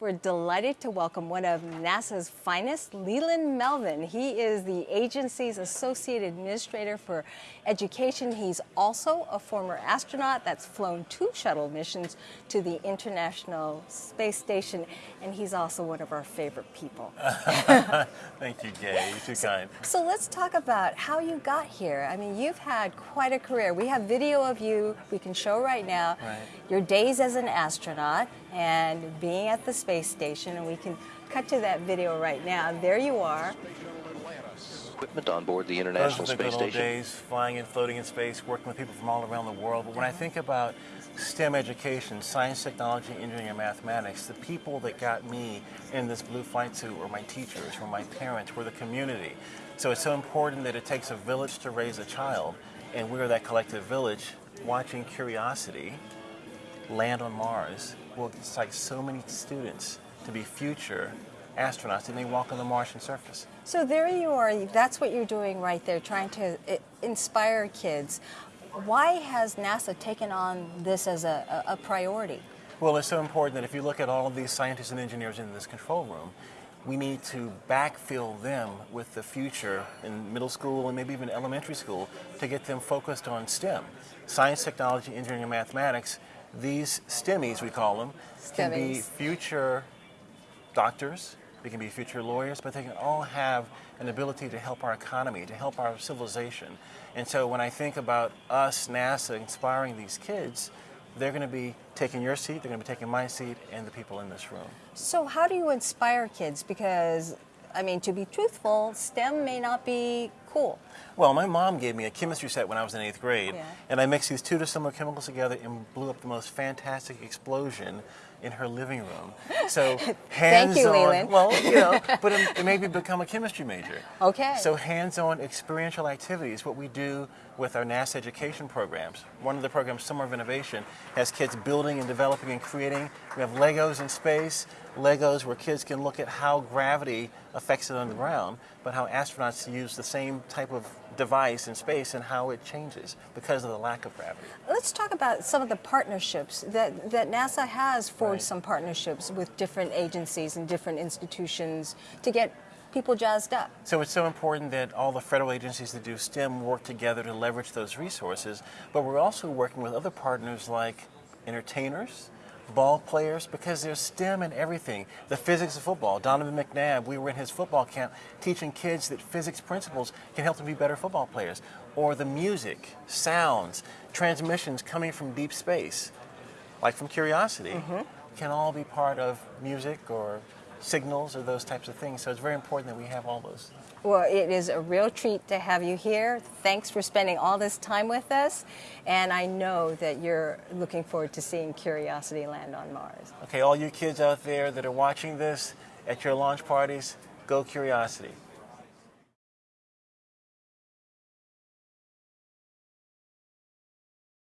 We're delighted to welcome one of NASA's finest, Leland Melvin. He is the agency's Associate Administrator for Education. He's also a former astronaut that's flown two shuttle missions to the International Space Station, and he's also one of our favorite people. Thank you, Gay. You're too so, kind. So let's talk about how you got here. I mean, you've had quite a career. We have video of you we can show right now. Right. Your days as an astronaut and being at the space station, and we can cut to that video right now. There you are. Equipment on board the International Those are the Space good old Station. days, flying and floating in space, working with people from all around the world. But when I think about STEM education, science, technology, engineering, and mathematics, the people that got me in this blue flight suit were my teachers, were my parents, were the community. So it's so important that it takes a village to raise a child, and we're that collective village watching Curiosity land on Mars will excite so many students to be future astronauts and they walk on the Martian surface. So there you are. That's what you're doing right there, trying to uh, inspire kids. Why has NASA taken on this as a, a priority? Well, it's so important that if you look at all of these scientists and engineers in this control room, we need to backfill them with the future in middle school and maybe even elementary school to get them focused on STEM. Science, technology, engineering, and mathematics. These STEMmies, we call them, can be future doctors, they can be future lawyers, but they can all have an ability to help our economy, to help our civilization. And so when I think about us, NASA, inspiring these kids, they're going to be taking your seat, they're going to be taking my seat, and the people in this room. So how do you inspire kids? Because, I mean, to be truthful, STEM may not be cool. Well, my mom gave me a chemistry set when I was in eighth grade, Yeah. and I mixed these two dissimilar chemicals together and blew up the most fantastic explosion in her living room. So hands you, on, Leland. well, you know, but it, it made me become a chemistry major. Okay. So hands-on experiential activities, what we do with our NASA education programs. One of the programs, Summer of Innovation, has kids building and developing and creating. We have Legos in space, Legos where kids can look at how gravity affects it on the ground, but how astronauts use the same type of device in space and how it changes because of the lack of gravity. Let's talk about some of the partnerships that, that NASA has forged Right. some partnerships with different agencies and different institutions to get people jazzed up. So it's so important that all the federal agencies that do STEM work together to leverage those resources, but we're also working with other partners like entertainers, ball players, because there's STEM in everything. The physics of football. Donovan McNabb, we were in his football camp teaching kids that physics principles can help them be better football players. Or the music, sounds, transmissions coming from deep space, like from Curiosity, mm-hmm. can all be part of music or signals or those types of things. So it's very important that we have all those. Well, it is a real treat to have you here. Thanks for spending all this time with us. And I know that you're looking forward to seeing Curiosity land on Mars. Okay, all you kids out there that are watching this at your launch parties, go Curiosity.